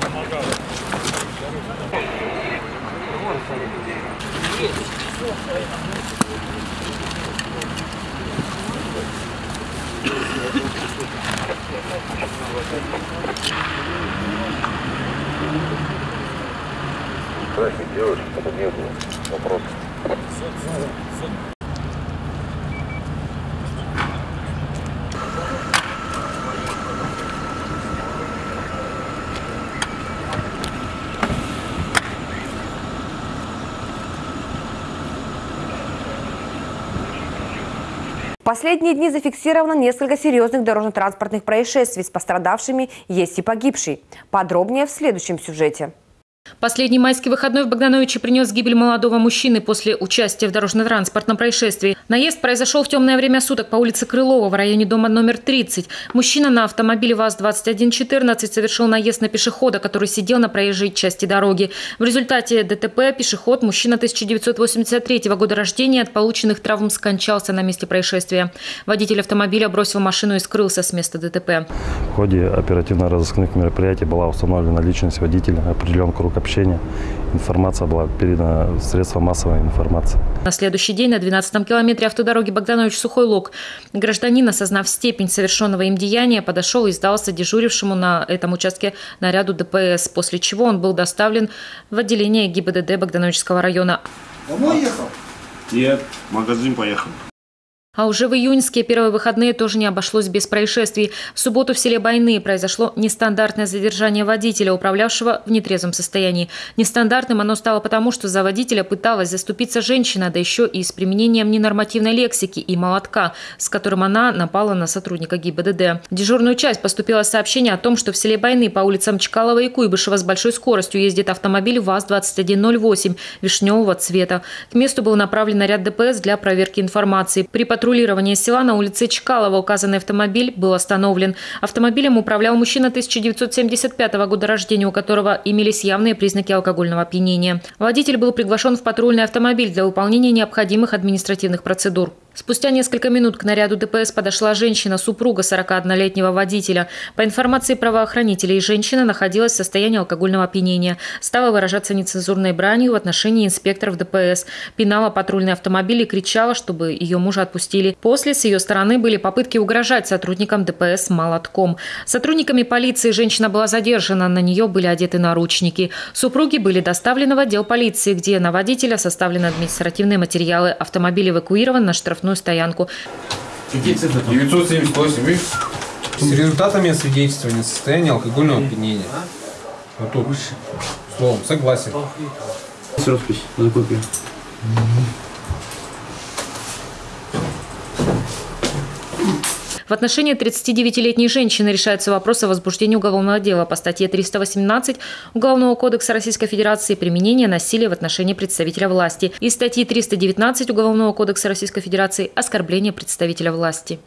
Помогал. Есть. Здравствуйте, девушка, это не было. Вопрос. В последние дни зафиксировано несколько серьезных дорожно-транспортных происшествий. С пострадавшими есть и погибший. Подробнее в следующем сюжете. Последний майский выходной в Богдановиче принес гибель молодого мужчины после участия в дорожно-транспортном происшествии. Наезд произошел в темное время суток по улице Крылова в районе дома номер 30. Мужчина на автомобиле ВАЗ-2114 совершил наезд на пешехода, который сидел на проезжей части дороги. В результате ДТП пешеход, мужчина 1983 года рождения, от полученных травм скончался на месте происшествия. Водитель автомобиля бросил машину и скрылся с места ДТП. В ходе оперативно-розыскных мероприятий была установлена личность водителя, определен круг общения. Информация была передана в средства массовой информации. На следующий день на 12-м километре автодороги Богданович-Сухой Лог гражданин, осознав степень совершенного им деяния, подошел и сдался дежурившему на этом участке наряду ДПС, после чего он был доставлен в отделение ГИБДД Богдановичского района. Домой ехал? Нет, в магазин поехал. А уже в июньские первые выходные тоже не обошлось без происшествий. В субботу в селе Байны произошло нестандартное задержание водителя, управлявшего в нетрезвом состоянии. Нестандартным оно стало потому, что за водителя пыталась заступиться женщина, да еще и с применением ненормативной лексики и молотка, с которым она напала на сотрудника ГИБДД. В дежурную часть поступило сообщение о том, что в селе Байны по улицам Чкалова и Куйбышева с большой скоростью ездит автомобиль ВАЗ-2108 вишневого цвета. К месту был направлен наряд ДПС для проверки информации. При патрулирования села на улице Чкалова указанный автомобиль был остановлен. Автомобилем управлял мужчина 1975 года рождения, у которого имелись явные признаки алкогольного опьянения. Водитель был приглашен в патрульный автомобиль для выполнения необходимых административных процедур. Спустя несколько минут к наряду ДПС подошла женщина, супруга 41-летнего водителя. По информации правоохранителей, женщина находилась в состоянии алкогольного опьянения. Стала выражаться нецензурной бранью в отношении инспекторов ДПС. Пинала патрульный автомобиль и кричала, чтобы ее мужа отпустили. После с ее стороны были попытки угрожать сотрудникам ДПС молотком. Сотрудниками полиции женщина была задержана, на нее были одеты наручники. Супруги были доставлены в отдел полиции, где на водителя составлены административные материалы. Автомобиль эвакуирован на штраф штрафную стоянку. Какие цифры? 978, видишь? С результатами освидетельствования состояния алкогольного опьянения. Вот тут. Словом, согласен. Роспись за копию. В отношении 39-летней женщины решается вопрос о возбуждении уголовного дела по статье 318 Уголовного кодекса Российской Федерации «Применение насилия в отношении представителя власти» и статьи 319 Уголовного кодекса Российской Федерации «Оскорбление представителя власти».